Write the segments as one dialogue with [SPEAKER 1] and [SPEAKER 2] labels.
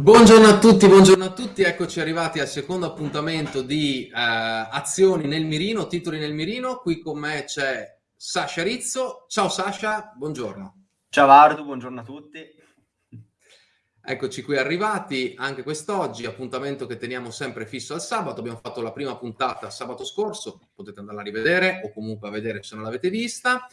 [SPEAKER 1] Buongiorno a tutti, buongiorno a tutti, eccoci arrivati al secondo appuntamento di eh, azioni nel mirino, titoli nel mirino, qui con me c'è Sasha Rizzo, ciao Sasha, buongiorno.
[SPEAKER 2] Ciao Ardu, buongiorno a tutti.
[SPEAKER 1] Eccoci qui arrivati anche quest'oggi, appuntamento che teniamo sempre fisso al sabato, abbiamo fatto la prima puntata sabato scorso, potete andarla a rivedere o comunque a vedere se non l'avete vista,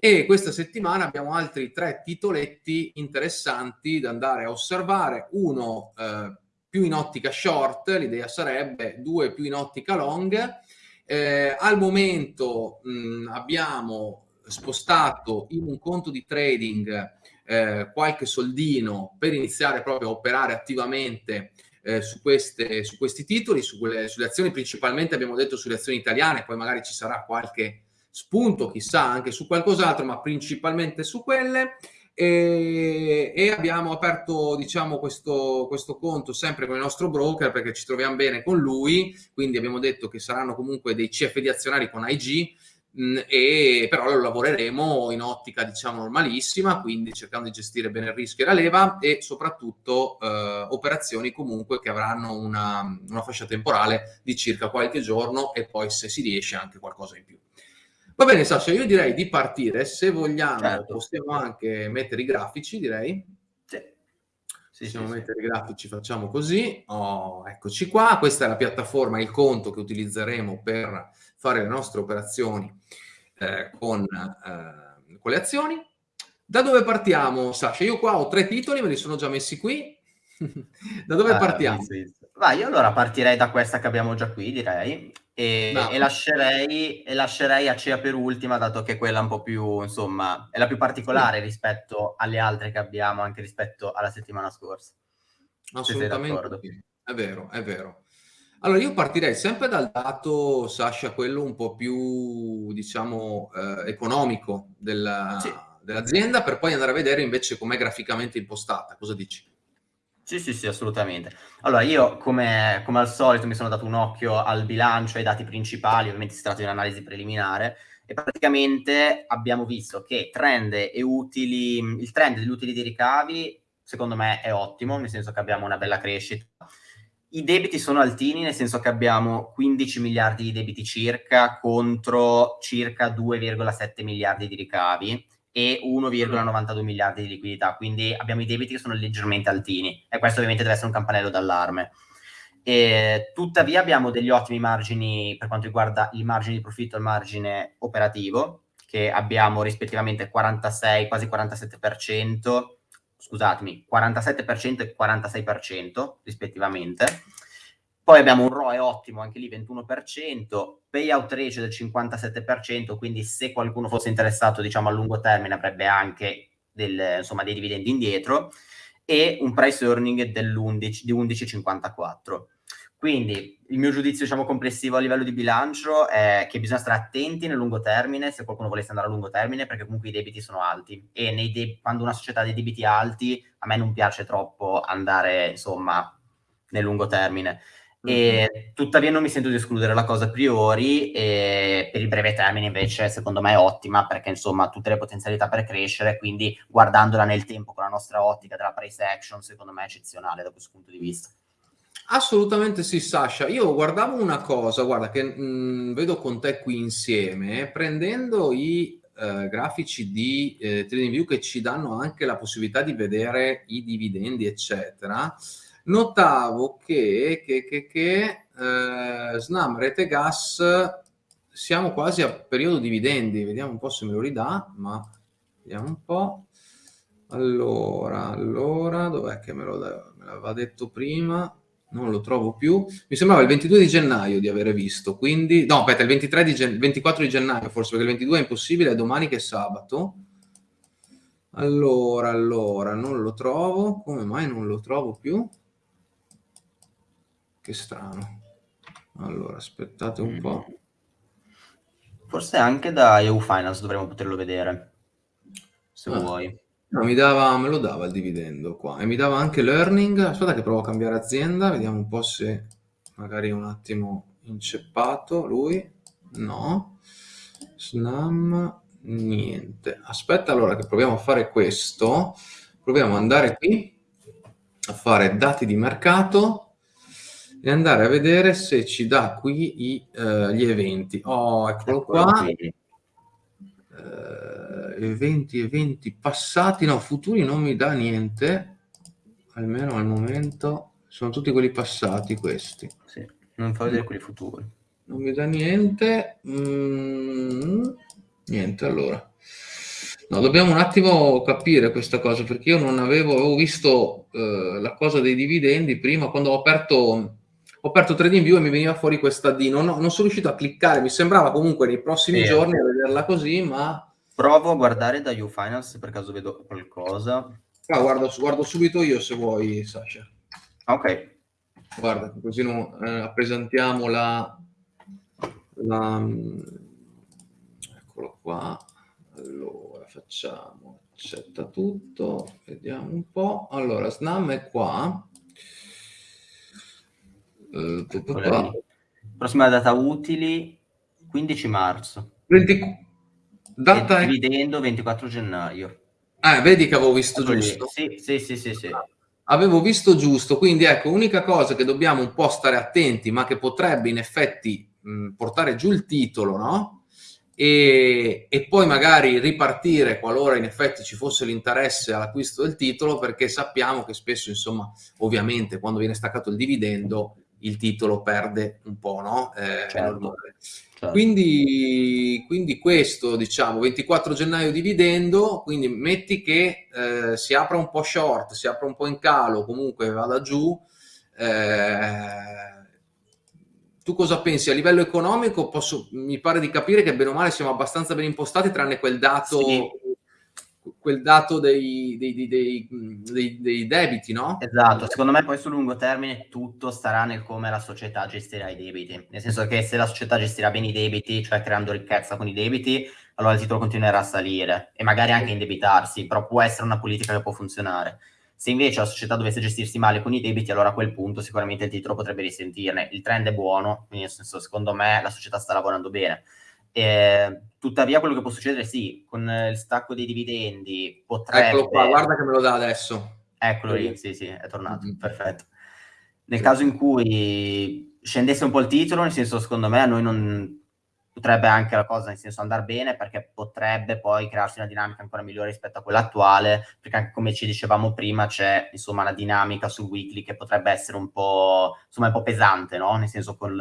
[SPEAKER 1] e questa settimana abbiamo altri tre titoletti interessanti da andare a osservare, uno eh, più in ottica short, l'idea sarebbe due più in ottica long. Eh, al momento mh, abbiamo spostato in un conto di trading eh, qualche soldino per iniziare proprio a operare attivamente eh, su, queste, su, questi titoli, su quelle, sulle azioni, principalmente abbiamo detto sulle azioni italiane, poi magari ci sarà qualche spunto, chissà, anche su qualcos'altro, ma principalmente su quelle. E, e, abbiamo aperto diciamo questo, questo, conto sempre con il nostro broker perché ci troviamo bene con lui quindi abbiamo detto che saranno comunque dei CFD azionari con IG mh, e però lo lavoreremo in ottica diciamo normalissima quindi cercando di gestire bene il rischio e la leva e soprattutto eh, operazioni comunque che avranno una, una fascia temporale di circa qualche giorno e poi se si riesce anche qualcosa in più Va bene Sasha, io direi di partire, se vogliamo certo. possiamo anche mettere i grafici, direi. Sì. Sì, possiamo sì, mettere sì. i grafici, facciamo così. Oh, eccoci qua, questa è la piattaforma, il conto che utilizzeremo per fare le nostre operazioni eh, con, eh, con le azioni. Da dove partiamo, Sasha? Io qua ho tre titoli, me li sono già messi qui. da dove ah, partiamo?
[SPEAKER 2] Vai, io allora partirei da questa che abbiamo già qui, direi. E, no. e, lascerei, e, lascerei, Acea per ultima, dato che quella è un po' più, insomma, è la più particolare sì. rispetto alle altre che abbiamo, anche rispetto alla settimana scorsa.
[SPEAKER 1] Assolutamente, è vero, è vero. Allora, io partirei sempre dal dato, Sasha, quello un po' più, diciamo, eh, economico della, sì. dell'azienda, per poi andare a vedere invece com'è graficamente impostata. Cosa dici?
[SPEAKER 2] Sì, sì, sì, assolutamente. Allora, io come, come, al solito mi sono dato un occhio al bilancio, ai dati principali, ovviamente si tratta di un'analisi preliminare, e praticamente abbiamo visto che trend e utili, il trend degli utili di ricavi, secondo me, è ottimo, nel senso che abbiamo una bella crescita. I debiti sono altini, nel senso che abbiamo 15 miliardi di debiti circa contro circa 2,7 miliardi di ricavi e 1,92 miliardi di liquidità, quindi abbiamo i debiti che sono leggermente altini e questo ovviamente deve essere un campanello d'allarme. E, tuttavia abbiamo degli ottimi margini per quanto riguarda il margine di profitto e il margine operativo, che abbiamo rispettivamente 46, quasi 47%, scusatemi, 47% e 46% rispettivamente poi abbiamo un ROE ottimo, anche lì 21%, payout ratio del 57%, quindi se qualcuno fosse interessato diciamo a lungo termine avrebbe anche del, insomma, dei dividendi indietro e un price earning dell'11, di 11,54. Quindi il mio giudizio diciamo, complessivo a livello di bilancio è che bisogna stare attenti nel lungo termine, se qualcuno volesse andare a lungo termine, perché comunque i debiti sono alti e quando una società ha dei debiti alti a me non piace troppo andare insomma nel lungo termine. E, tuttavia non mi sento di escludere la cosa a priori e per il breve termine invece secondo me è ottima perché insomma ha tutte le potenzialità per crescere quindi guardandola nel tempo con la nostra ottica della price action secondo me è eccezionale da questo punto di vista.
[SPEAKER 1] Assolutamente sì, Sasha. Io guardavo una cosa, guarda, che mh, mm, vedo con te qui insieme, prendendo i eh, grafici di eh, TradingView che ci danno anche la possibilità di vedere i dividendi, eccetera notavo che, che, che, che eh, Snam Rete Gas siamo quasi a periodo dividendi, vediamo un po' se me lo ridà, ma vediamo un po'. Allora, allora, dov'è che me, lo, me l'aveva detto prima? Non lo trovo più. Mi sembrava il 22 di gennaio di avere visto, quindi... No, aspetta, il 23 di gen... 24 di gennaio forse, perché il 22 è impossibile, è domani che è sabato. Allora, allora, non lo trovo. Come mai non lo trovo più? Che strano. Allora, aspettate un po'.
[SPEAKER 2] Forse anche da EU Finance dovremmo poterlo vedere, se ah. vuoi.
[SPEAKER 1] No, mi dava, me lo dava il dividendo qua e mi dava anche l'earning. Aspetta che provo a cambiare azienda, vediamo un po' se magari è un attimo inceppato lui. No. Snam, niente. Aspetta allora che proviamo a fare questo. Proviamo ad andare qui a fare dati di mercato e andare a vedere se ci dà qui i, uh, gli eventi. Oh, eccolo qua. Uh, eventi, eventi passati, no, futuri non mi dà niente, almeno al momento. Sono tutti quelli passati questi.
[SPEAKER 2] Sì, non fa vedere quelli futuri.
[SPEAKER 1] Non mi dà niente. Mm, niente, allora. No, dobbiamo un attimo capire questa cosa, perché io non avevo, avevo visto eh, la cosa dei dividendi prima, quando ho aperto, ho aperto TradingView e mi veniva fuori questa D, non, non sono riuscito a cliccare, mi sembrava comunque nei prossimi sì. giorni a vederla così, ma...
[SPEAKER 2] Provo a guardare da UFinance per caso vedo qualcosa.
[SPEAKER 1] Ah, guardo, guardo subito io se vuoi, Sasha.
[SPEAKER 2] Ok.
[SPEAKER 1] Guarda, così no, eh, presentiamo la, la... Eccolo qua. Allora, facciamo, accetta tutto, vediamo un po'. Allora, Snam è qua.
[SPEAKER 2] Eh, Prossima data utili, 15 marzo.
[SPEAKER 1] 20...
[SPEAKER 2] Data e dividendo 24 gennaio.
[SPEAKER 1] Ah, vedi che avevo visto ecco giusto?
[SPEAKER 2] Sì, sì, sì, sì, sì.
[SPEAKER 1] Avevo visto giusto, quindi ecco, unica cosa che dobbiamo un po' stare attenti, ma che potrebbe in effetti mh, portare giù il titolo, no? e, e, poi magari ripartire qualora in effetti ci fosse l'interesse all'acquisto del titolo perché sappiamo che spesso insomma ovviamente quando viene staccato il dividendo il titolo perde un po' no? Eh, certo. certo. Quindi, quindi, questo diciamo 24 gennaio dividendo quindi metti che eh, si apra un po' short si apra un po' in calo comunque vada giù eh, tu cosa pensi? A livello economico posso, mi pare di capire che bene o male siamo abbastanza ben impostati, tranne quel dato, sì. Quel dato dei, dei, dei, dei, debiti, no?
[SPEAKER 2] Esatto, secondo me poi sul lungo termine tutto starà nel come la società gestirà i debiti, nel senso che se la società gestirà bene i debiti, cioè creando ricchezza con i debiti, allora il titolo continuerà a salire e magari anche indebitarsi, però può essere una politica che può funzionare. Se invece la società dovesse gestirsi male con i debiti, allora a quel punto sicuramente il titolo potrebbe risentirne. Il trend è buono, quindi nel senso, secondo me la società sta lavorando bene. E, tuttavia quello che può succedere sì, con il stacco dei dividendi potrebbe...
[SPEAKER 1] Eccolo qua, guarda che me lo dà adesso.
[SPEAKER 2] Eccolo lì, sì sì, è tornato, mm-hmm. perfetto. Nel caso in cui scendesse un po' il titolo, nel senso secondo me a noi non, potrebbe anche la cosa nel senso andare bene perché potrebbe poi crearsi una dinamica ancora migliore rispetto a quella attuale perché anche come ci dicevamo prima c'è insomma una dinamica sul weekly che potrebbe essere un po' insomma un po' pesante no? nel senso con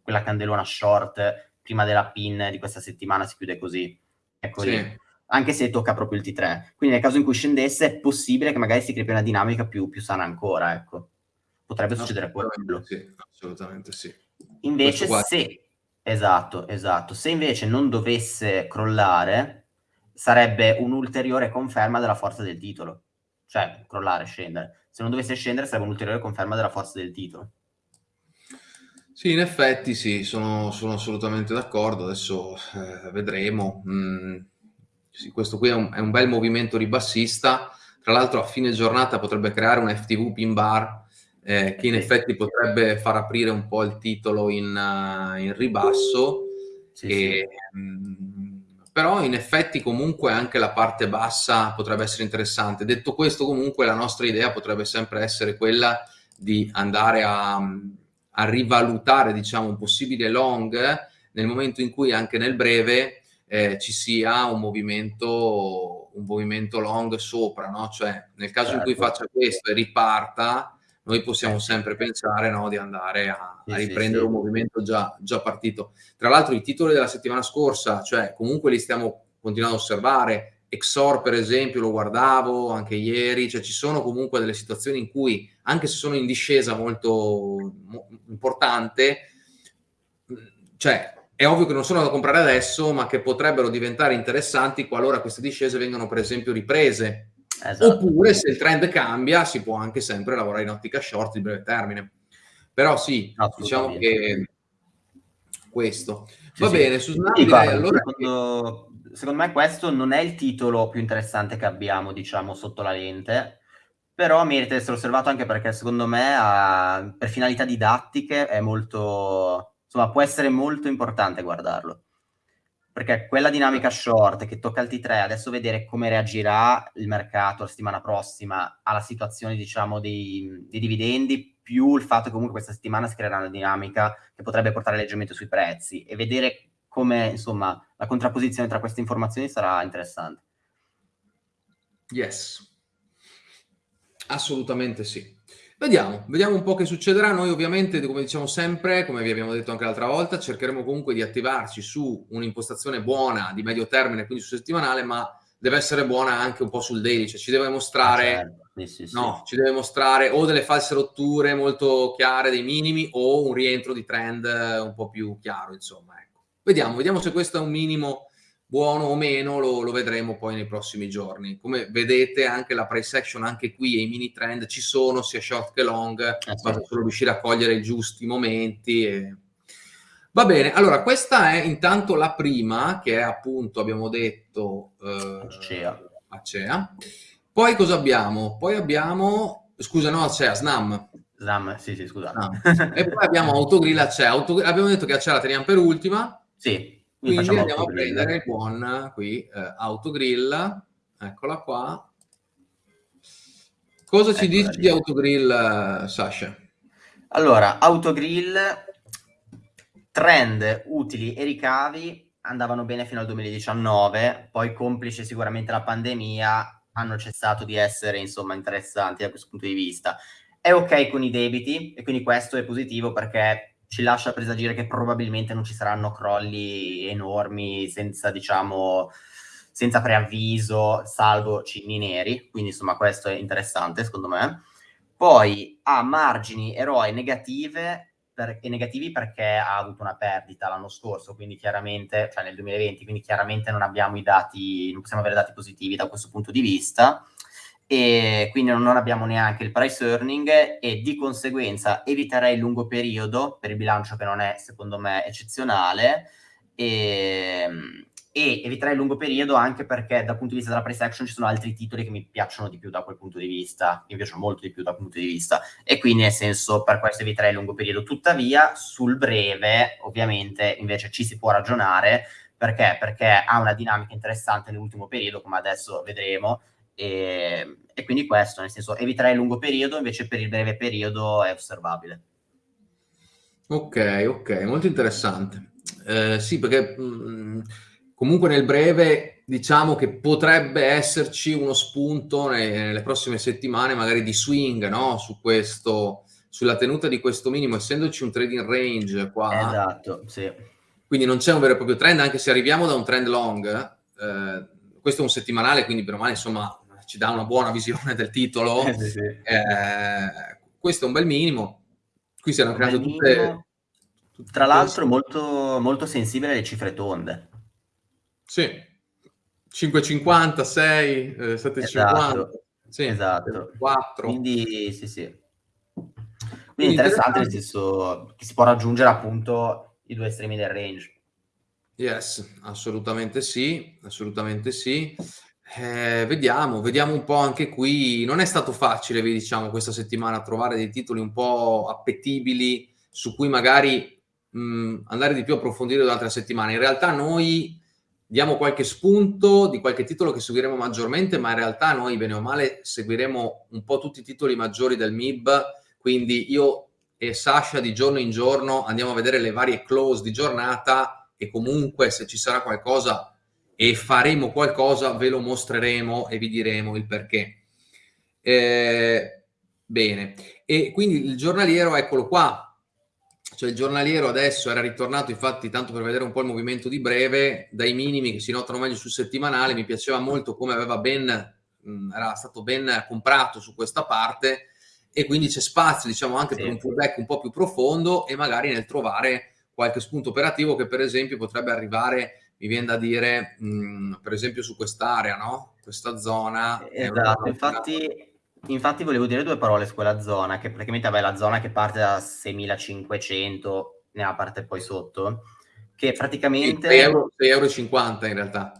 [SPEAKER 2] quella candelona short prima della pin di questa settimana si chiude così ecco sì. anche se tocca proprio il T3 quindi nel caso in cui scendesse è possibile che magari si crei una dinamica più, più sana ancora ecco potrebbe succedere quello
[SPEAKER 1] sì, assolutamente sì
[SPEAKER 2] invece se Esatto, esatto. Se invece non dovesse crollare, sarebbe un'ulteriore conferma della forza del titolo. Cioè, crollare, scendere. Se non dovesse scendere, sarebbe un'ulteriore conferma della forza del titolo.
[SPEAKER 1] Sì, in effetti sì, sono, sono assolutamente d'accordo. Adesso eh, vedremo. Mm, sì, questo qui è un, è un, bel movimento ribassista. Tra l'altro a fine giornata potrebbe creare un FTV pin bar eh, che in effetti potrebbe far aprire un po' il titolo in, uh, in ribasso. Sì, e. Mh, però in effetti comunque anche la parte bassa potrebbe essere interessante. Detto questo comunque la nostra idea potrebbe sempre essere quella di andare a, a rivalutare diciamo un possibile long nel momento in cui anche nel breve eh, ci sia un movimento, un movimento long sopra, no? cioè nel caso certo. in cui certo. faccia questo e riparta, noi possiamo sempre pensare no, di andare a, a riprendere sì, un movimento già, già, partito. Tra l'altro i titoli della settimana scorsa, cioè comunque li stiamo continuando a osservare, Exor per esempio lo guardavo anche ieri, cioè ci sono comunque delle situazioni in cui anche se sono in discesa molto mo, importante, cioè è ovvio che non sono da comprare adesso, ma che potrebbero diventare interessanti qualora queste discese vengano per esempio riprese Esatto. Oppure se il trend cambia si può anche sempre lavorare in ottica short di breve termine. Però sì, diciamo che questo. Sì, Va sì. bene, su Snap allora...
[SPEAKER 2] Secondo, secondo me questo non è il titolo più interessante che abbiamo, diciamo, sotto la lente, però merita di essere osservato anche perché secondo me ha, per finalità didattiche è molto... insomma, può essere molto importante guardarlo. perché quella dinamica short che tocca il T3, adesso vedere come reagirà il mercato la settimana prossima alla situazione, diciamo, dei, dei dividendi, più il fatto che comunque questa settimana si creerà una dinamica che potrebbe portare leggermente sui prezzi e vedere come, insomma, la contrapposizione tra queste informazioni sarà interessante.
[SPEAKER 1] Yes, assolutamente sì. Vediamo, vediamo un po' che succederà. Noi ovviamente, come diciamo sempre, come vi abbiamo detto anche l'altra volta, cercheremo comunque di attivarci su un'impostazione buona di medio termine, quindi su settimanale, ma deve essere buona anche un po' sul daily, cioè ci deve mostrare, ah, certo. sì, sì, sì. No, ci deve mostrare o delle false rotture molto chiare dei minimi o un rientro di trend un po' più chiaro, insomma. Vediamo, vediamo se questo è un minimo buono o meno lo, lo, vedremo poi nei prossimi giorni. Come vedete anche la price action, anche qui e i mini trend ci sono sia short che long, eh, basta solo riuscire a cogliere i giusti momenti. E... Va bene, allora questa è intanto la prima che è appunto, abbiamo detto, eh,
[SPEAKER 2] Acea.
[SPEAKER 1] Acea. Poi cosa abbiamo? Poi abbiamo, scusa no Acea, Snam.
[SPEAKER 2] Snam, sì sì scusa.
[SPEAKER 1] E poi abbiamo Autogrill Acea. Autogrill, abbiamo detto che Acea la teniamo per ultima.
[SPEAKER 2] Sì.
[SPEAKER 1] Quindi andiamo a prendere buon qui, eh, autogrill, eccola qua. Cosa ci eccola dici lì. di autogrill, Sasha?
[SPEAKER 2] Allora, autogrill, trend, utili e ricavi andavano bene fino al 2019, poi complice sicuramente la pandemia, hanno cessato di essere insomma interessanti da questo punto di vista. È ok con i debiti e quindi questo è positivo perché ci lascia presagire che probabilmente non ci saranno crolli enormi senza, diciamo, senza preavviso, salvo cigni neri, quindi insomma questo è interessante secondo me. Poi ha margini eroe negative per, e negativi perché ha avuto una perdita l'anno scorso, quindi chiaramente, cioè nel 2020, quindi chiaramente non abbiamo i dati, non possiamo avere dati positivi da questo punto di vista e quindi non abbiamo neanche il price earning e di conseguenza eviterei il lungo periodo per il bilancio che non è secondo me eccezionale e, e eviterei il lungo periodo anche perché dal punto di vista della price action ci sono altri titoli che mi piacciono di più da quel punto di vista, mi piacciono molto di più da quel punto di vista e quindi nel senso per questo eviterei il lungo periodo. Tuttavia sul breve ovviamente invece ci si può ragionare perché? Perché ha una dinamica interessante nell'ultimo periodo come adesso vedremo e, e, quindi questo, nel senso, eviterei il lungo periodo, invece per il breve periodo è osservabile.
[SPEAKER 1] Ok, ok, molto interessante. Eh, sì, perché mh, mm, comunque nel breve diciamo che potrebbe esserci uno spunto nei, nelle prossime settimane, magari di swing, no? Su questo, sulla tenuta di questo minimo, essendoci un trading range qua.
[SPEAKER 2] Esatto, sì.
[SPEAKER 1] Quindi non c'è un vero e proprio trend, anche se arriviamo da un trend long, eh, questo è un settimanale, quindi per me insomma ci dà una buona visione del titolo. Eh, sì, sì. Eh, questo è un bel minimo. Qui si erano create tutte,
[SPEAKER 2] tutte, Tra l'altro molto, molto sensibile alle cifre tonde.
[SPEAKER 1] Sì, 5,50, 6, eh, 7,50.
[SPEAKER 2] Esatto. Sì, esatto. 4. Quindi sì, sì. Quindi, interessante nel senso che si può raggiungere appunto i due estremi del range.
[SPEAKER 1] Yes, assolutamente sì, assolutamente sì. Eh, vediamo, vediamo un po' anche qui. Non è stato facile, vi diciamo, questa settimana trovare dei titoli un po' appetibili su cui magari mh, andare di più a approfondire la settimana. In realtà noi diamo qualche spunto di qualche titolo che seguiremo maggiormente, ma in realtà noi, bene o male, seguiremo un po' tutti i titoli maggiori del MIB. Quindi io e Sasha di giorno in giorno andiamo a vedere le varie close di giornata e comunque se ci sarà qualcosa e faremo qualcosa, ve lo mostreremo e vi diremo il perché. Eh, bene, e quindi il giornaliero, eccolo qua, cioè il giornaliero adesso era ritornato, infatti, tanto per vedere un po' il movimento di breve, dai minimi che si notano meglio sul settimanale, mi piaceva molto come aveva ben, mh, era stato ben comprato su questa parte e quindi c'è spazio, diciamo, anche sì. per un pullback un po' più profondo e magari nel trovare qualche spunto operativo che per esempio potrebbe arrivare mi viene da dire, mh, mm, per esempio, su quest'area, no? Questa zona.
[SPEAKER 2] Esatto, infatti, infatti volevo dire due parole su quella zona, che praticamente è la zona che parte da 6500, nella parte poi sotto, che praticamente...
[SPEAKER 1] 6,50 euro, 6 euro in realtà.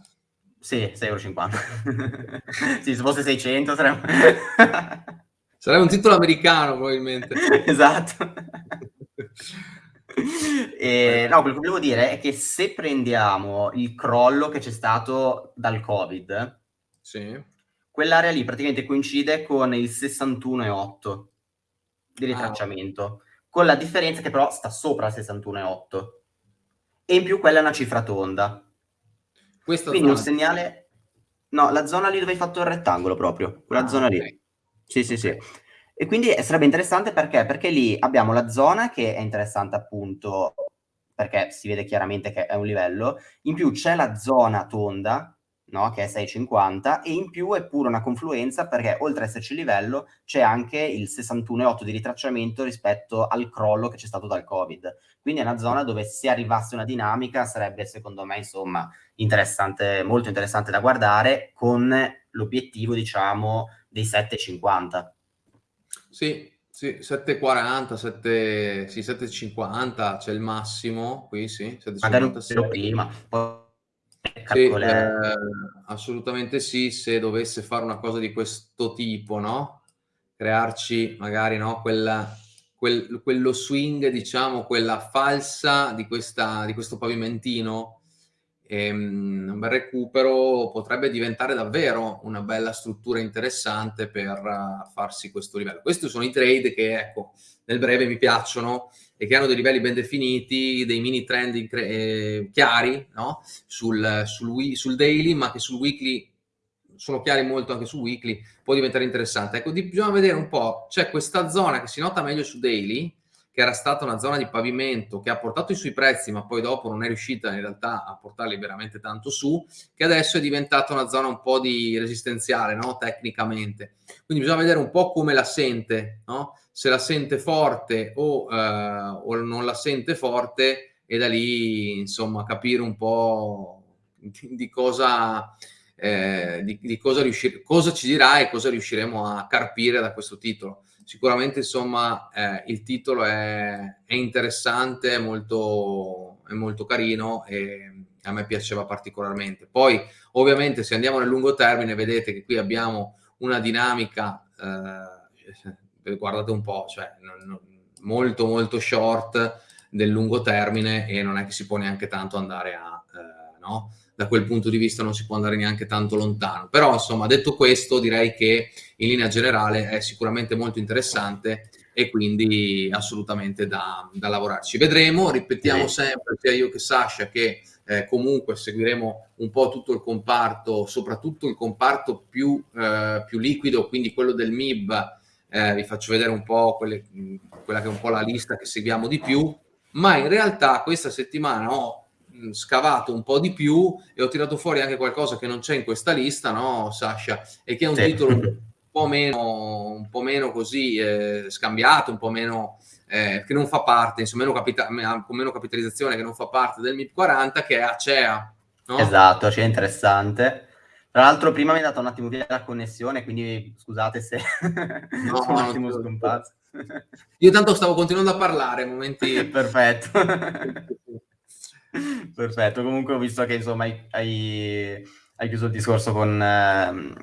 [SPEAKER 2] Sì, 6,50 euro. sì, se fosse 600 sarebbe...
[SPEAKER 1] sarebbe un titolo americano probabilmente.
[SPEAKER 2] esatto. E, no, quello che volevo dire è che se prendiamo il crollo che c'è stato dal Covid,
[SPEAKER 1] sì.
[SPEAKER 2] quell'area lì praticamente coincide con il 61,8 di ritracciamento, ah. con la differenza che però sta sopra il 61,8 e in più quella è una cifra tonda. Questa Quindi un segnale... No, la zona lì dove hai fatto il rettangolo proprio, quella ah, zona okay. lì. Sì, sì, sì. E quindi sarebbe interessante perché? Perché lì abbiamo la zona che è interessante appunto perché si vede chiaramente che è un livello, in più c'è la zona tonda, no? che è 6,50 e in più è pure una confluenza perché oltre ad esserci il livello c'è anche il 61,8 di ritracciamento rispetto al crollo che c'è stato dal Covid. Quindi è una zona dove se arrivasse una dinamica sarebbe secondo me insomma interessante, molto interessante da guardare con l'obiettivo diciamo dei 7,50.
[SPEAKER 1] Sì, sì, 7,40, 7, sì, 7,50 c'è il massimo qui, sì,
[SPEAKER 2] Magari un po' prima, poi
[SPEAKER 1] sì, eh, assolutamente sì, se dovesse fare una cosa di questo tipo, no? Crearci magari, no, quella, quel, quello swing, diciamo, quella falsa di, questa, di questo pavimentino, ehm, un bel recupero potrebbe diventare davvero una bella struttura interessante per uh, farsi questo livello. Questi sono i trade che, ecco, nel breve mi piacciono e che hanno dei livelli ben definiti, dei mini trend eh, chiari no? sul, sul, sul, daily, ma che sul weekly sono chiari molto anche sul weekly, può diventare interessante. Ecco, bisogna vedere un po', c'è questa zona che si nota meglio su daily, che era stata una zona di pavimento che ha portato i suoi prezzi, ma poi dopo non è riuscita in realtà a portarli veramente tanto su, che adesso è diventata una zona un po' di resistenziale, no? tecnicamente. Quindi bisogna vedere un po' come la sente, no? se la sente forte o, eh, o non la sente forte e da lì insomma capire un po' di, cosa... Eh, di, di cosa, riuscire, cosa ci dirà e cosa riusciremo a carpire da questo titolo sicuramente insomma eh, il titolo è, è interessante, è molto, è molto carino e a me piaceva particolarmente. Poi ovviamente se andiamo nel lungo termine vedete che qui abbiamo una dinamica, eh, guardate un po', cioè molto molto short del lungo termine e non è che si può neanche tanto andare a... No? da quel punto di vista non si può andare neanche tanto lontano. Però, insomma, detto questo, direi che in linea generale è sicuramente molto interessante e quindi assolutamente da, da lavorarci. Vedremo, ripetiamo sempre, sia io che Sasha, che eh, comunque seguiremo un po' tutto il comparto, soprattutto il comparto più, eh, più liquido, quindi quello del MIB, eh, vi faccio vedere un po' quelle, quella che è un po' la lista che seguiamo di più, ma in realtà questa settimana ho scavato un po' di più e ho tirato fuori anche qualcosa che non c'è in questa lista, no, Sasha? E che è un sì. titolo un po' meno, un po' meno così eh, scambiato, un po' meno eh, che non fa parte, insomma, meno capita- con meno capitalizzazione, che non fa parte del MIP 40, che è Acea.
[SPEAKER 2] No? Esatto, Acea interessante. Tra l'altro prima mi è andata un attimo via la connessione, quindi scusate se no, un attimo scompato.
[SPEAKER 1] Io tanto stavo continuando a parlare, momenti...
[SPEAKER 2] Perfetto. Perfetto, comunque ho visto che insomma hai, hai, chiuso il discorso con, eh,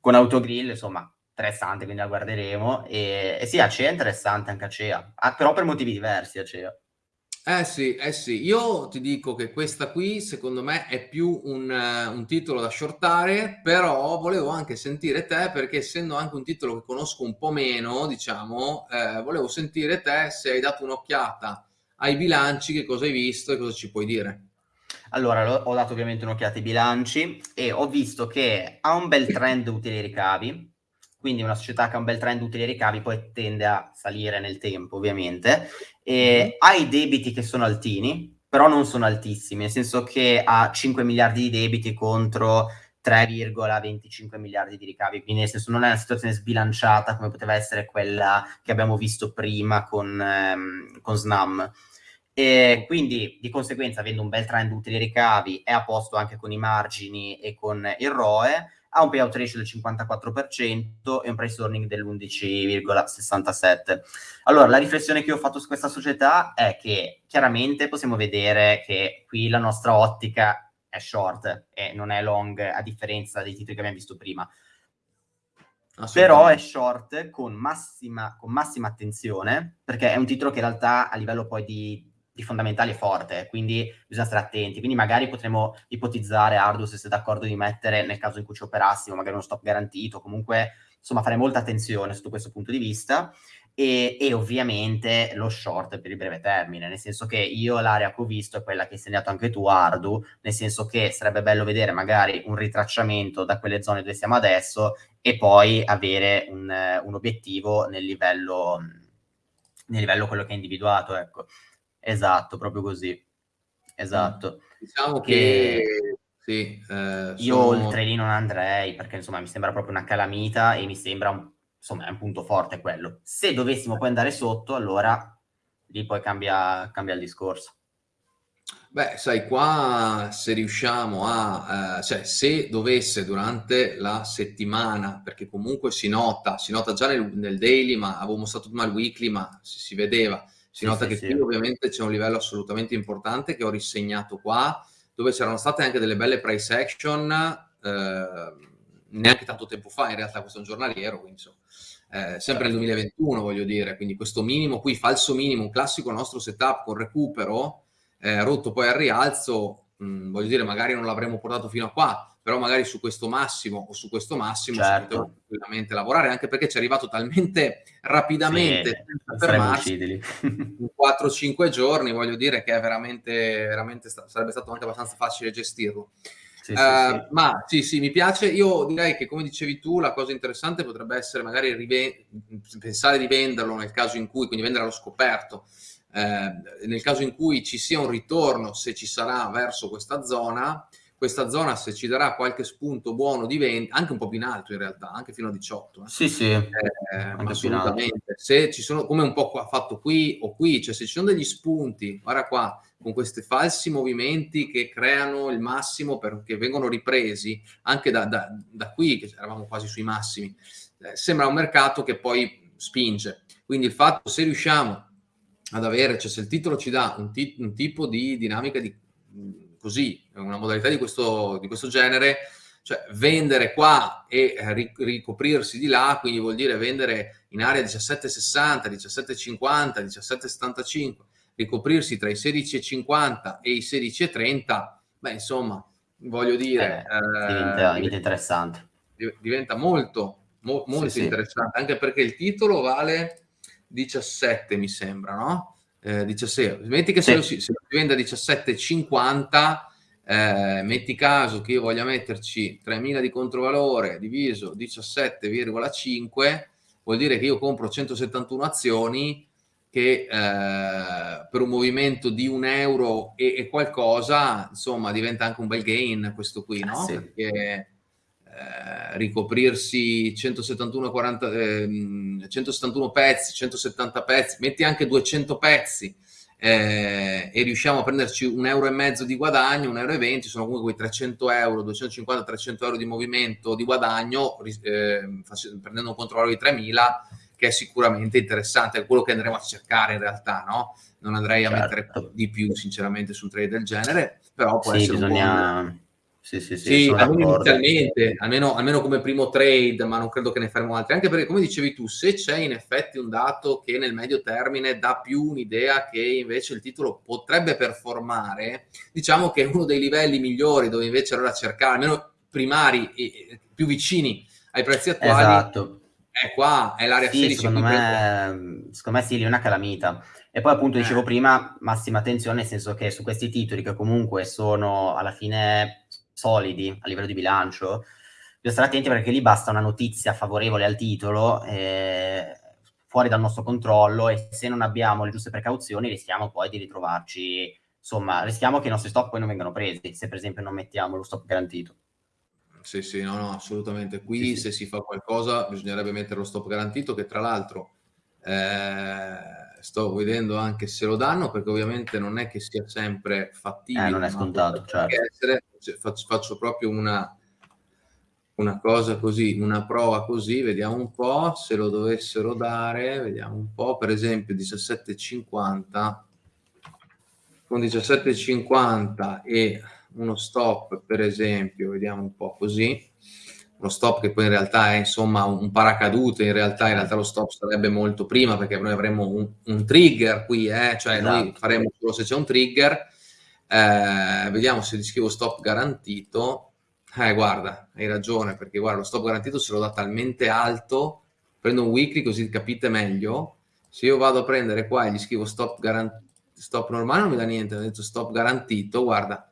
[SPEAKER 2] con Autogrill, insomma, interessante, quindi la guarderemo. E, e sì, Acea è interessante anche Acea, ah, però per motivi diversi Acea.
[SPEAKER 1] Eh sì, eh sì, io ti dico che questa qui secondo me è più un, uh, un, titolo da shortare, però volevo anche sentire te perché essendo anche un titolo che conosco un po' meno, diciamo, eh, volevo sentire te se hai dato un'occhiata ai bilanci, che cosa hai visto e cosa ci puoi dire?
[SPEAKER 2] Allora, ho dato ovviamente un'occhiata ai bilanci e ho visto che ha un bel trend utili ricavi, quindi una società che ha un bel trend utili ricavi poi tende a salire nel tempo, ovviamente, e mm. ha i debiti che sono altini, però non sono altissimi, nel senso che ha 5 miliardi di debiti contro 3,25 miliardi di ricavi, quindi nel senso non è una situazione sbilanciata come poteva essere quella che abbiamo visto prima con, ehm, con Snam. E quindi di conseguenza, avendo un bel trend utili ricavi, è a posto anche con i margini e con il ROE, ha un payout ratio del 54% e un price earning dell'11,67. Allora, la riflessione che ho fatto su questa società è che chiaramente possiamo vedere che qui la nostra ottica è short e non è long, a differenza dei titoli che abbiamo visto prima. Però è short con massima, con massima attenzione, perché è un titolo che in realtà a livello poi di di fondamentali è forte, quindi bisogna stare attenti. Quindi magari potremmo ipotizzare, Ardu, se sei d'accordo di mettere, nel caso in cui ci operassimo, magari uno stop garantito, comunque, insomma, fare molta attenzione sotto questo punto di vista. E, e, ovviamente lo short per il breve termine, nel senso che io l'area che ho visto è quella che hai segnato anche tu, Ardu, nel senso che sarebbe bello vedere magari un ritracciamento da quelle zone dove siamo adesso e poi avere un, un obiettivo nel livello, nel livello quello che è individuato, ecco. Esatto, proprio così. Esatto.
[SPEAKER 1] Diciamo che, che sì,
[SPEAKER 2] eh, io sono... oltre lì non andrei perché insomma mi sembra proprio una calamita e mi sembra un, insomma è un punto forte quello. Se dovessimo poi andare sotto, allora lì poi cambia, cambia il discorso.
[SPEAKER 1] Beh, sai, qua se riusciamo a, eh, cioè se dovesse durante la settimana, perché comunque si nota, si nota già nel, nel daily, ma avevo mostrato prima il weekly, ma si, si vedeva, si nota sì, che sì. qui ovviamente c'è un livello assolutamente importante che ho risegnato qua, dove c'erano state anche delle belle price action, eh, neanche tanto tempo fa, in realtà questo è un giornaliero, quindi insomma, eh, sempre nel 2021 certo. voglio dire, quindi questo minimo qui, falso minimo, un classico nostro setup con recupero, eh, rotto poi al rialzo, mh, mm, voglio dire, magari non l'avremmo portato fino a qua, però magari su questo massimo o su questo massimo certo. si poteva tranquillamente lavorare, anche perché ci è arrivato talmente rapidamente sì, senza fermarsi, in 4-5 giorni, voglio dire che è veramente, veramente sta- sarebbe stato anche abbastanza facile gestirlo. Sì, uh, sì, ma sì, sì, mi piace. Io direi che, come dicevi tu, la cosa interessante potrebbe essere magari rive- pensare di venderlo nel caso in cui, quindi vendere allo scoperto, eh, nel caso in cui ci sia un ritorno, se ci sarà verso questa zona, questa zona se ci darà qualche spunto buono di vendita, anche un po' più in alto in realtà, anche fino a 18.
[SPEAKER 2] Eh. Sì, sì, eh,
[SPEAKER 1] assolutamente. Se ci sono, come un po' qua, fatto qui o qui, cioè se ci sono degli spunti, guarda qua, con questi falsi movimenti che creano il massimo perché vengono ripresi anche da, da, da qui, che eravamo quasi sui massimi, eh, sembra un mercato che poi spinge. Quindi il fatto, se riusciamo ad avere, cioè se il titolo ci dà un, ti, un tipo di dinamica di così, una modalità di questo, di questo genere, cioè vendere qua e ricoprirsi di là, quindi vuol dire vendere in area 17,60, 17,50, 17,75, ricoprirsi tra i 16,50 e i 16,30, beh insomma, voglio dire...
[SPEAKER 2] Eh, diventa, diventa, interessante.
[SPEAKER 1] Diventa molto, mo, molto sì, interessante, sì. anche perché il titolo vale 17 mi sembra, no? eh, 17. Metti che se, lo si, se, lo si, vende a 17,50, eh, metti caso che io voglia metterci 3.000 di controvalore diviso 17,5, vuol dire che io compro 171 azioni che eh, per un movimento di un euro e, e, qualcosa, insomma, diventa anche un bel gain questo qui, no? Sì. Perché eh, ricoprirsi 171, 40, eh, 171 pezzi, 170 pezzi, metti anche 200 pezzi eh, e riusciamo a prenderci un euro e mezzo di guadagno, un euro e venti, sono comunque quei 300 euro, 250-300 euro di movimento di guadagno, eh, prendendo un controllo di 3000, che è sicuramente interessante, è quello che andremo a cercare in realtà, no? Non andrei a certo. mettere di più, sinceramente, su un trade del genere, però può
[SPEAKER 2] sì,
[SPEAKER 1] essere
[SPEAKER 2] bisogna...
[SPEAKER 1] un buon sì, sì, sì, sì almeno inizialmente, almeno, almeno, come primo trade, ma non credo che ne faremo altri, anche perché come dicevi tu, se c'è in effetti un dato che nel medio termine dà più un'idea che invece il titolo potrebbe performare, diciamo che è uno dei livelli migliori dove invece allora cercare, almeno primari e più vicini ai prezzi attuali,
[SPEAKER 2] esatto.
[SPEAKER 1] è qua, è l'area
[SPEAKER 2] sì, 16. Secondo me, secondo me sì, è una calamita. E poi appunto dicevo eh. prima, massima attenzione, nel senso che su questi titoli che comunque sono alla fine solidi a livello di bilancio, bisogna stare attenti perché lì basta una notizia favorevole al titolo eh, fuori dal nostro controllo e se non abbiamo le giuste precauzioni rischiamo poi di ritrovarci, insomma, rischiamo che i nostri stop poi non vengano presi, se per esempio non mettiamo lo stop garantito.
[SPEAKER 1] Sì, sì, no, no, assolutamente. Qui sì, se sì. si fa qualcosa bisognerebbe mettere lo stop garantito che tra l'altro eh, sto vedendo anche se lo danno perché ovviamente non è che sia sempre fattibile.
[SPEAKER 2] Eh, non è scontato, certo.
[SPEAKER 1] Essere, cioè, faccio, faccio, proprio una, una cosa così, una prova così, vediamo un po' se lo dovessero dare, vediamo un po', per esempio 17,50 con 17,50 e uno stop per esempio, vediamo un po' così, uno stop che poi in realtà è insomma un paracadute, in realtà, in realtà lo stop sarebbe molto prima perché noi avremmo un, un trigger qui, eh? cioè esatto. noi faremo solo se c'è un trigger, eh, vediamo se gli scrivo stop garantito, eh guarda, hai ragione perché guarda lo stop garantito se lo dà talmente alto, prendo un weekly così capite meglio, se io vado a prendere qua e gli scrivo stop garantito, stop normale non mi dà niente, ho detto stop garantito, guarda,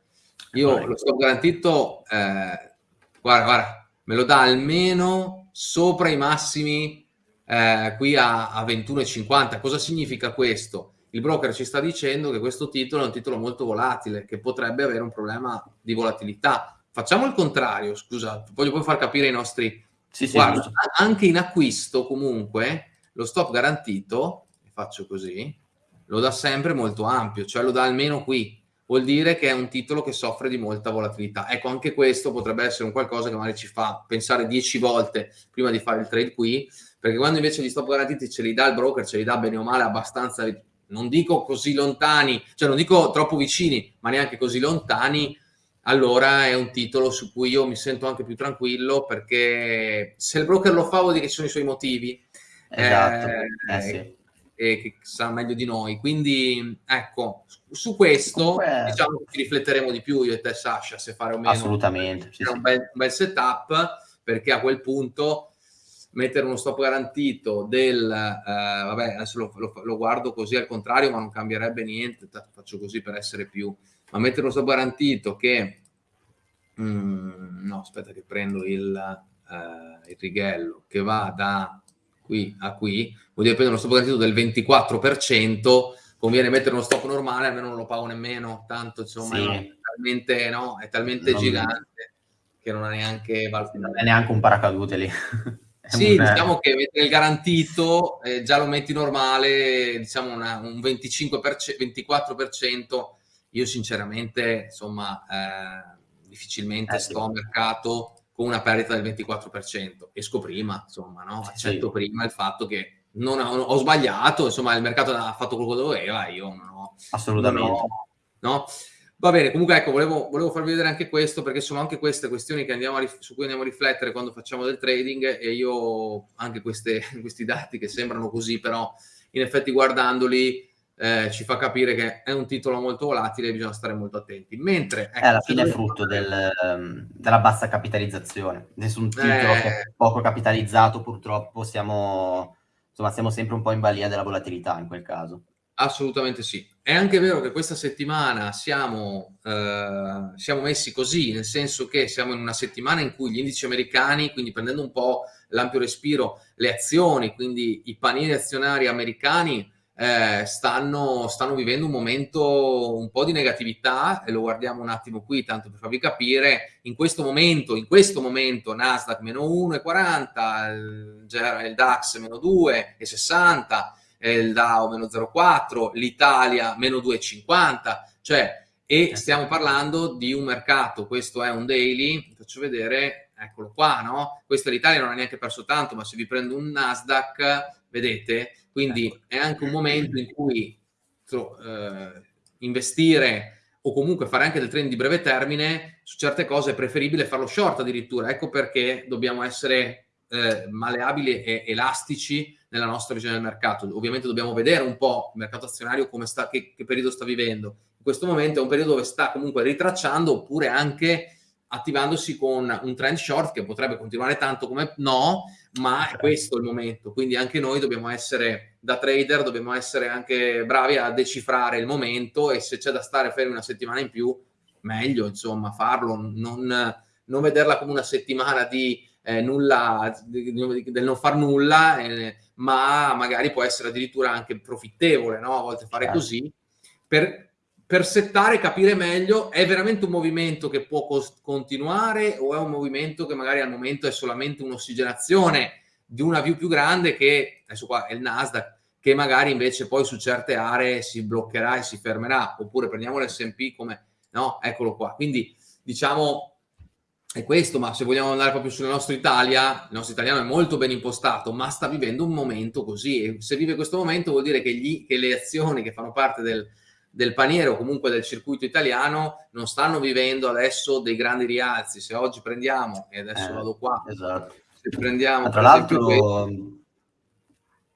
[SPEAKER 1] io lo stop garantito, eh, guarda, guarda, me lo dà almeno sopra i massimi eh, qui a, a 21,50. Cosa significa questo? Il broker ci sta dicendo che questo titolo è un titolo molto volatile, che potrebbe avere un problema di volatilità. Facciamo il contrario, scusa, voglio poi far capire ai nostri... Sì, sì, Guarda, anche in acquisto comunque lo stop garantito, faccio così, lo dà sempre molto ampio, cioè lo dà almeno qui, vuol dire che è un titolo che soffre di molta volatilità. Ecco, anche questo potrebbe essere un qualcosa che magari ci fa pensare dieci volte prima di fare il trade qui, perché quando invece gli stop garantiti ce li dà il broker, ce li dà bene o male abbastanza, non dico così lontani, cioè non dico troppo vicini, ma neanche così lontani, allora è un titolo su cui io mi sento anche più tranquillo perché se il broker lo fa vuol dire che ci sono i suoi motivi.
[SPEAKER 2] Esatto, eh, eh sì
[SPEAKER 1] e che sa meglio di noi. Quindi ecco, su questo Comunque... diciamo che ci rifletteremo di più io e te Sasha se fare o meno
[SPEAKER 2] assolutamente
[SPEAKER 1] sì, un, bel, un, bel, setup perché a quel punto mettere uno stop garantito del eh, vabbè adesso lo, lo, lo, guardo così al contrario ma non cambierebbe niente faccio così per essere più ma mettere uno stop garantito che mm, no aspetta che prendo il, eh, il righello che va da qui a qui, vuol dire prendere uno stop garantito del 24%, conviene mettere uno stop normale, almeno non lo pago nemmeno, tanto insomma sì. è talmente, no, è talmente gigante che non ha neanche.
[SPEAKER 2] Non è neanche un paracadute lì.
[SPEAKER 1] sì, un... diciamo che mettere il garantito, eh, già lo metti normale, diciamo una, un 25%, 24%, io sinceramente, insomma, eh, difficilmente eh, sto a mercato con una perdita del 24%. Esco prima, insomma, no? accetto sì. prima il fatto che non ho, ho, sbagliato, insomma, il mercato ha fatto quello che doveva, io non ho...
[SPEAKER 2] Assolutamente. Non ho,
[SPEAKER 1] no? Va bene, comunque ecco, volevo, volevo, farvi vedere anche questo, perché sono anche queste questioni a, su cui andiamo a riflettere quando facciamo del trading e io anche queste, questi dati che sembrano così, però in effetti guardandoli eh, ci fa capire che è un titolo molto volatile e bisogna stare molto attenti. Mentre
[SPEAKER 2] ecco, è alla fine è frutto del, um, della bassa capitalizzazione. Nessun titolo eh... che è poco capitalizzato, purtroppo siamo, insomma, siamo sempre un po' in balia della volatilità in quel caso.
[SPEAKER 1] Assolutamente sì. È anche vero che questa settimana siamo, eh, siamo messi così, nel senso che siamo in una settimana in cui gli indici americani, quindi prendendo un po' l'ampio respiro, le azioni, quindi i panini azionari americani, eh, stanno, stanno, vivendo un momento un po' di negatività e lo guardiamo un attimo qui tanto per farvi capire in questo momento, in questo momento Nasdaq meno 1,40 il, il DAX meno 2,60 il Dow meno 0,4 l'Italia meno 2,50 cioè e stiamo parlando di un mercato questo è un daily faccio vedere eccolo qua no? Questa l'Italia non ha neanche perso tanto ma se vi prendo un Nasdaq vedete quindi ecco. è anche un momento in cui so, eh, investire o comunque fare anche del trend di breve termine, su certe cose è preferibile farlo short addirittura. Ecco perché dobbiamo essere eh, maleabili e elastici nella nostra visione del mercato. Ovviamente dobbiamo vedere un po' il mercato azionario come sta, che, che periodo sta vivendo. In questo momento è un periodo dove sta comunque ritracciando oppure anche attivandosi con un trend short che potrebbe continuare tanto come no, ma è questo il momento. Quindi anche noi dobbiamo essere, da trader, dobbiamo essere anche bravi a decifrare il momento e se c'è da stare fermi una settimana in più, meglio, insomma, farlo, non, non vederla come una settimana di eh, nulla, del non far nulla, eh, ma magari può essere addirittura anche profittevole, no? A volte fare certo. così, per, per settare, capire meglio, è veramente un movimento che può continuare o è un movimento che magari al momento è solamente un'ossigenazione di una view più grande che, adesso qua è il Nasdaq, che magari invece poi su certe aree si bloccherà e si fermerà, oppure prendiamo l'S&P come, no, eccolo qua. Quindi diciamo è questo, ma se vogliamo andare proprio sulla nostra Italia, il nostro italiano è molto ben impostato, ma sta vivendo un momento così e se vive questo momento vuol dire che, gli, che le azioni che fanno parte del del paniere o comunque del circuito italiano non stanno vivendo adesso dei grandi rialzi. Se oggi prendiamo, e adesso eh, vado qua,
[SPEAKER 2] esatto.
[SPEAKER 1] se prendiamo...
[SPEAKER 2] tra l'altro,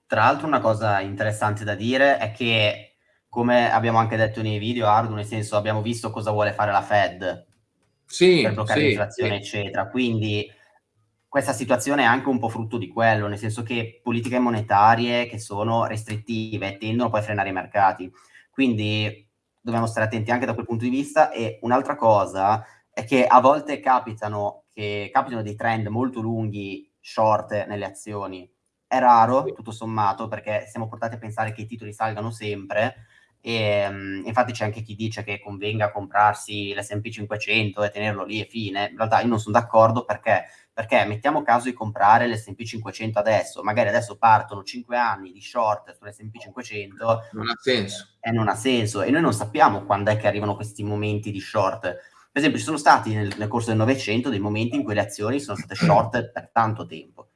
[SPEAKER 2] tra l'altro una cosa interessante da dire è che, come abbiamo anche detto nei video, Ardu, nel senso abbiamo visto cosa vuole fare la Fed
[SPEAKER 1] sì,
[SPEAKER 2] per bloccare
[SPEAKER 1] sì,
[SPEAKER 2] l'inflazione, sì. eccetera. Quindi questa situazione è anche un po' frutto di quello, nel senso che politiche monetarie che sono restrittive tendono poi a frenare i mercati. Quindi dobbiamo stare attenti anche da quel punto di vista. E un'altra cosa è che a volte capitano, che, capitano dei trend molto lunghi, short nelle azioni. È raro, tutto sommato, perché siamo portati a pensare che i titoli salgano sempre, e, um, infatti c'è anche chi dice che convenga comprarsi l'S&P 500 e tenerlo lì e fine. In realtà io non sono d'accordo perché perché mettiamo caso di comprare l'S&P 500 adesso, magari adesso partono 5 anni di short sull'S&P 500
[SPEAKER 1] non ha senso.
[SPEAKER 2] E non ha senso e noi non sappiamo quando è che arrivano questi momenti di short. Per esempio ci sono stati nel, nel corso del Novecento dei momenti in cui le azioni sono state short per tanto tempo.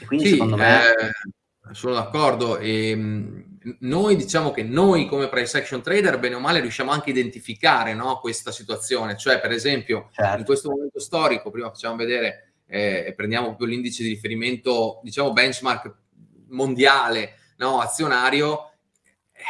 [SPEAKER 1] E quindi sì, secondo me... Eh, sono d'accordo e ehm, noi diciamo che noi come price action trader bene o male riusciamo anche a identificare no, questa situazione, cioè per esempio certo. in questo momento storico, prima facciamo vedere eh, e prendiamo proprio l'indice di riferimento, diciamo benchmark mondiale, no, azionario,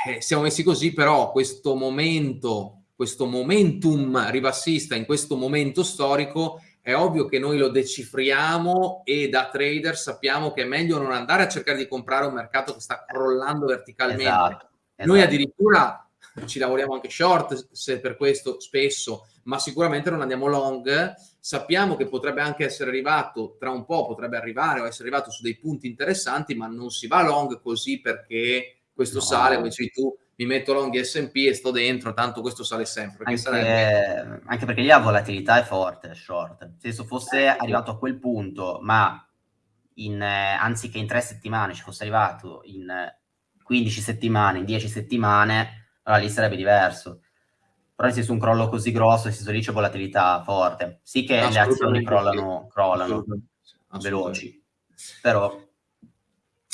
[SPEAKER 1] eh, siamo messi così, però questo momento, questo momentum ribassista in questo momento storico è ovvio che noi lo decifriamo e da trader sappiamo che è meglio non andare a cercare di comprare un mercato che sta crollando verticalmente. Esatto, esatto. Noi addirittura ci lavoriamo anche short, se per questo spesso, ma sicuramente non andiamo long. Sappiamo che potrebbe anche essere arrivato, tra un po' potrebbe arrivare o essere arrivato su dei punti interessanti, ma non si va long così perché questo no. sale, come dici tu, mi metto long S&P e sto dentro, tanto questo sale sempre.
[SPEAKER 2] Anche, sarebbe... anche, perché lì la volatilità è forte, short. Se fosse arrivato a quel punto, ma in, eh, anziché in tre settimane ci fosse arrivato in 15 settimane, in 10 settimane, allora lì sarebbe diverso. Però nel senso un crollo così grosso, nel senso lì c'è volatilità forte. Sì che le azioni crollano, crollano veloci, però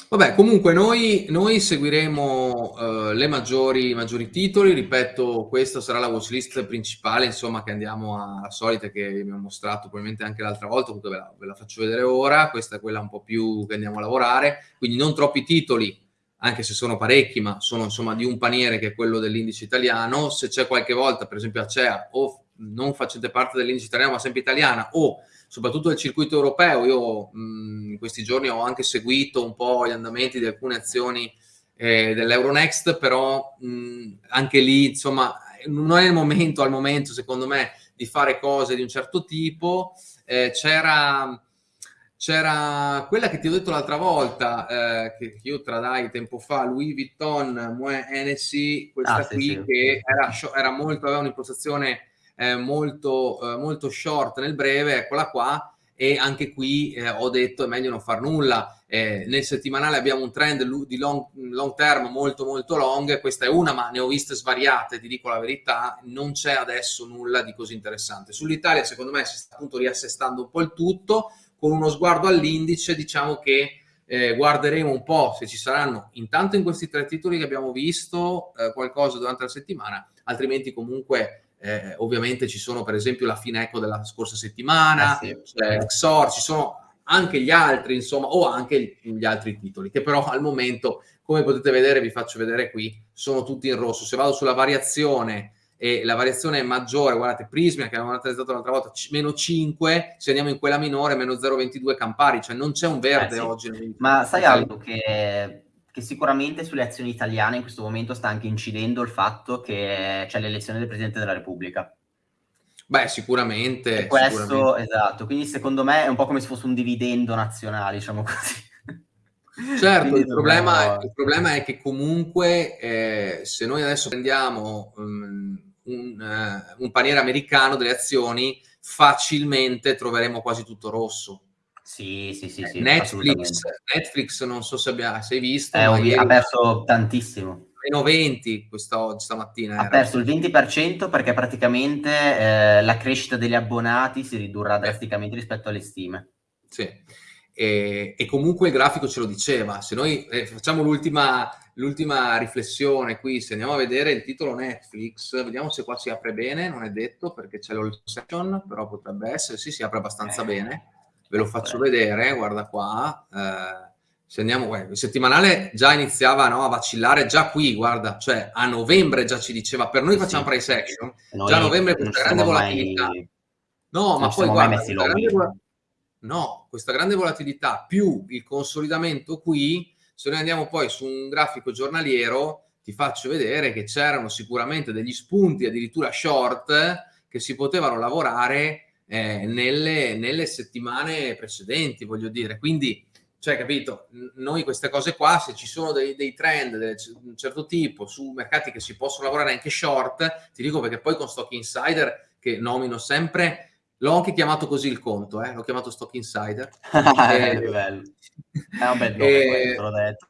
[SPEAKER 1] Vabbè, comunque noi, noi seguiremo uh, le maggiori, maggiori titoli, ripeto, questa sarà la watchlist principale, insomma, che andiamo a, a solite, che vi abbiamo mostrato probabilmente anche l'altra volta, comunque ve la, ve la, faccio vedere ora, questa è quella un po' più che andiamo a lavorare, quindi non troppi titoli, anche se sono parecchi, ma sono insomma di un paniere che è quello dell'indice italiano, se c'è qualche volta, per esempio Acea, o non facete parte dell'indice italiano, ma sempre italiana, o soprattutto del circuito europeo. Io mh, in questi giorni ho anche seguito un po' gli andamenti di alcune azioni eh, dell'Euronext, però mh, anche lì, insomma, non è il momento, al momento, secondo me, di fare cose di un certo tipo. Eh, c'era c'era quella che ti ho detto l'altra volta, eh, che io tradai tempo fa, Louis Vuitton, Moe Hennessy, questa ah, qui sì, sì. che era, era molto, aveva un'impostazione eh, molto, eh, molto short nel breve, eccola qua, e anche qui eh, ho detto è meglio non far nulla. Eh, nel settimanale abbiamo un trend di long, long, term molto molto long, questa è una ma ne ho viste svariate, ti dico la verità, non c'è adesso nulla di così interessante. Sull'Italia secondo me si sta appunto riassestando un po' il tutto, con uno sguardo all'indice diciamo che eh, guarderemo un po' se ci saranno intanto in questi tre titoli che abbiamo visto eh, qualcosa durante la settimana, altrimenti comunque eh, ovviamente ci sono per esempio la Fineco della scorsa settimana, eh sì. c'è Xor, ci sono anche gli altri, insomma, o anche gli altri titoli, che però al momento, come potete vedere, vi faccio vedere qui, sono tutti in rosso. Se vado sulla variazione e la variazione è maggiore, guardate, Prismia che avevamo analizzato l'altra volta, meno 5, se andiamo in quella minore, meno 0,22 Campari, cioè non c'è un verde eh sì. oggi.
[SPEAKER 2] Ma sai Aldo che che sicuramente sulle azioni italiane in questo momento sta anche incidendo il fatto che c'è l'elezione del Presidente della Repubblica.
[SPEAKER 1] Beh, sicuramente.
[SPEAKER 2] E questo, sicuramente. esatto, quindi secondo me è un po' come se fosse un dividendo nazionale, diciamo così.
[SPEAKER 1] Certo, il problema, il problema, è che comunque eh, se noi adesso prendiamo um, un, uh, un paniere americano delle azioni, facilmente troveremo quasi tutto rosso
[SPEAKER 2] sì, sì, sì, sì
[SPEAKER 1] Netflix, Netflix, non so se abbia, se hai visto.
[SPEAKER 2] Eh, ha perso tantissimo.
[SPEAKER 1] Meno 20 questa, stamattina.
[SPEAKER 2] Ha era. perso il 20% perché praticamente eh, la crescita degli abbonati si ridurrà eh. drasticamente rispetto alle stime.
[SPEAKER 1] Sì. E, e, comunque il grafico ce lo diceva. Se noi eh, facciamo l'ultima l'ultima riflessione qui, se andiamo a vedere il titolo Netflix, vediamo se qua si apre bene, non è detto perché c'è l'all section, però potrebbe essere, sì, si apre abbastanza eh, bene. Ve lo faccio vedere, guarda qua. Eh, se andiamo, guarda, il settimanale già iniziava no, a vacillare, già qui, guarda, cioè a novembre già ci diceva, per noi facciamo sì. price action, noi già a novembre questa grande volatilità. Mai... No, ma poi guarda, questa grande, no, questa grande volatilità più il consolidamento qui, se noi andiamo poi su un grafico giornaliero, ti faccio vedere che c'erano sicuramente degli spunti, addirittura short, che si potevano lavorare eh, nelle, nelle settimane precedenti, voglio dire. Quindi cioè, capito, noi queste cose qua, se ci sono dei, dei trend di un certo tipo su mercati che si possono lavorare anche short, ti dico perché poi con Stock Insider, che nomino sempre, l'ho anche chiamato così il conto, eh? l'ho chiamato Stock Insider.
[SPEAKER 2] e, bello. È un bel nome, e, l'ho detto.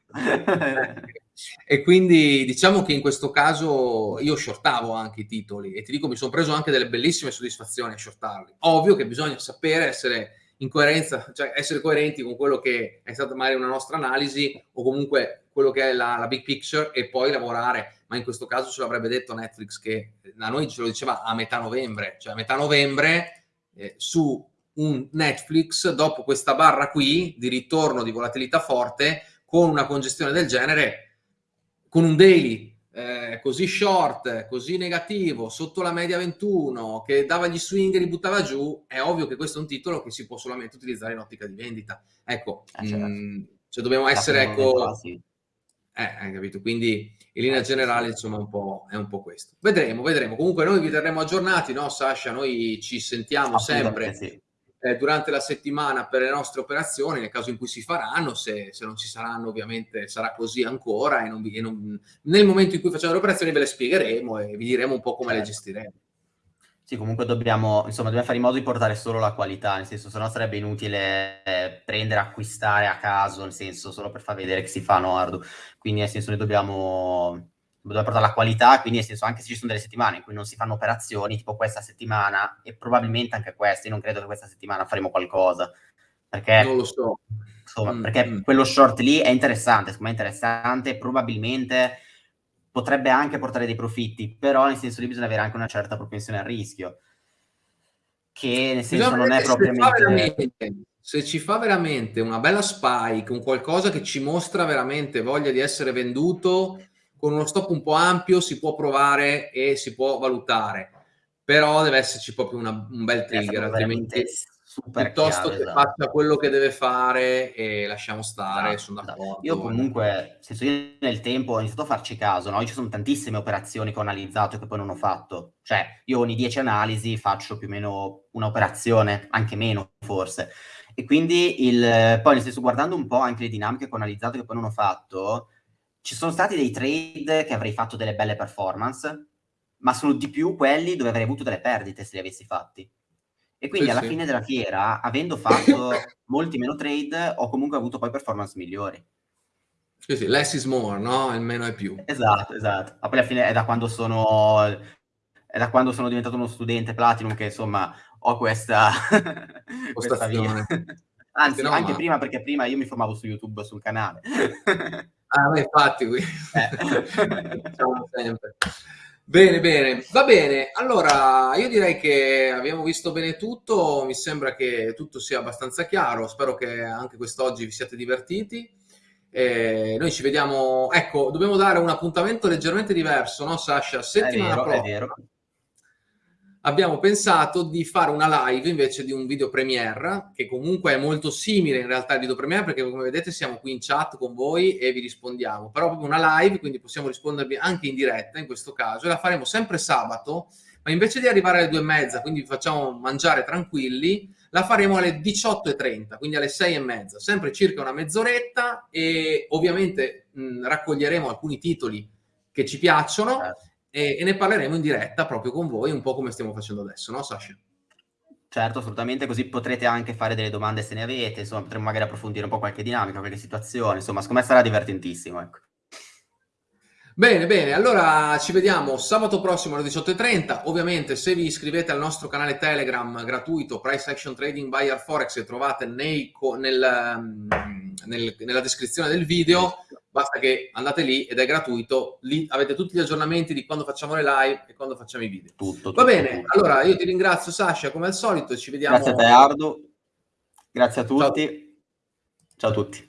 [SPEAKER 1] E quindi diciamo che in questo caso io shortavo anche i titoli e ti dico mi sono preso anche delle bellissime soddisfazioni a shortarli. Ovvio che bisogna sapere essere in coerenza, cioè essere coerenti con quello che è stata magari una nostra analisi o comunque quello che è la, la big picture e poi lavorare. Ma in questo caso ce l'avrebbe detto Netflix che a noi ce lo diceva a metà novembre, cioè a metà novembre eh, su un Netflix dopo questa barra qui di ritorno di volatilità forte con una congestione del genere, con un daily eh, così short, così negativo, sotto la media 21, che dava gli swing e li buttava giù, è ovvio che questo è un titolo che si può solamente utilizzare in ottica di vendita. Ecco, eh, certo. mh, mm, cioè dobbiamo essere, ecco... Eh, hai capito? Quindi in linea eh, generale, insomma, un po', è un po' questo. Vedremo, vedremo. Comunque noi vi terremo aggiornati, no Sasha? Noi ci sentiamo sempre. Sì eh, durante la settimana per le nostre operazioni, nel caso in cui si faranno, se, se non ci saranno ovviamente sarà così ancora e, non, e non, nel momento in cui facciamo le operazioni ve le spiegheremo e vi diremo un po' come certo. le gestiremo.
[SPEAKER 2] Sì, comunque dobbiamo, insomma, dobbiamo fare in modo di portare solo la qualità, nel senso, se no sarebbe inutile eh, prendere, acquistare a caso, nel senso, solo per far vedere che si fa Ardu. Quindi, nel senso, noi dobbiamo dove portare la qualità, quindi nel senso anche se ci sono delle settimane in cui non si fanno operazioni, tipo questa settimana, e probabilmente anche questa, io non credo che questa settimana faremo qualcosa, perché...
[SPEAKER 1] Non lo so.
[SPEAKER 2] Insomma, mm, perché mm. quello short lì è interessante, secondo me è interessante, probabilmente potrebbe anche portare dei profitti, però nel senso lì bisogna avere anche una certa propensione al rischio, che nel senso bisogna non è propriamente...
[SPEAKER 1] Se ci fa veramente una bella spike, un qualcosa che ci mostra veramente voglia di essere venduto, con uno stop un po' ampio si può provare e si può valutare, però deve esserci proprio una, un bel trigger, altrimenti piuttosto chiaro, che esatto. faccia quello che deve fare e lasciamo stare, esatto, sono
[SPEAKER 2] d'accordo. Esatto. Io comunque, senso io nel tempo ho iniziato a farci caso, no? Io ci sono tantissime operazioni che ho analizzato e che poi non ho fatto, cioè io ogni 10 analisi faccio più o meno un'operazione, anche meno forse, e quindi il, poi nel senso guardando un po' anche le dinamiche che ho analizzato e che poi non ho fatto, ci sono stati dei trade che avrei fatto delle belle performance, ma sono di più quelli dove avrei avuto delle perdite se li avessi fatti. E quindi sì, alla sì. fine della fiera, avendo fatto molti meno trade, ho comunque avuto poi performance migliori.
[SPEAKER 1] Sì, sì, less is more, no? Il meno è più.
[SPEAKER 2] Esatto, esatto. Ma poi alla fine è da quando sono, è da quando sono diventato uno studente Platinum che insomma ho questa, questa via. Anzi, no, anche ma... prima perché prima io mi formavo su YouTube sul canale.
[SPEAKER 1] Ah, beh, infatti, qui. Eh. diciamo sempre. Bene, bene, va bene. Allora, io direi che abbiamo visto bene tutto, mi sembra che tutto sia abbastanza chiaro, spero che anche quest'oggi vi siate divertiti. Eh, noi ci vediamo, ecco, dobbiamo dare un appuntamento leggermente diverso, no Sasha? Settimana
[SPEAKER 2] è vero,
[SPEAKER 1] prossima.
[SPEAKER 2] È vero
[SPEAKER 1] abbiamo pensato di fare una live invece di un video premiere, che comunque è molto simile in realtà al video premiere, perché come vedete siamo qui in chat con voi e vi rispondiamo, però proprio una live, quindi possiamo rispondervi anche in diretta in questo caso, e la faremo sempre sabato, ma invece di arrivare alle due e mezza, quindi vi facciamo mangiare tranquilli, la faremo alle 18.30, quindi alle 6 e mezza, sempre circa una mezz'oretta e ovviamente mh, raccoglieremo alcuni titoli che ci piacciono. E, e, ne parleremo in diretta proprio con voi, un po' come stiamo facendo adesso, no Sasha?
[SPEAKER 2] Certo, assolutamente, così potrete anche fare delle domande se ne avete, insomma, potremo magari approfondire un po' qualche dinamica, qualche situazione, insomma, secondo me sarà divertentissimo, ecco.
[SPEAKER 1] Bene, bene, allora ci vediamo sabato prossimo alle 18.30, ovviamente se vi iscrivete al nostro canale Telegram gratuito Price Action Trading Buyer Forex che trovate nei, nel, mm, nel, nella descrizione del video, basta che andate lì ed è gratuito, lì avete tutti gli aggiornamenti di quando facciamo le live e quando facciamo i video.
[SPEAKER 2] Tutto,
[SPEAKER 1] Va
[SPEAKER 2] tutto,
[SPEAKER 1] bene,
[SPEAKER 2] tutto.
[SPEAKER 1] allora io ti ringrazio Sasha come al solito ci vediamo.
[SPEAKER 2] Grazie a te Ardu, grazie a tutti, ciao, ciao a tutti.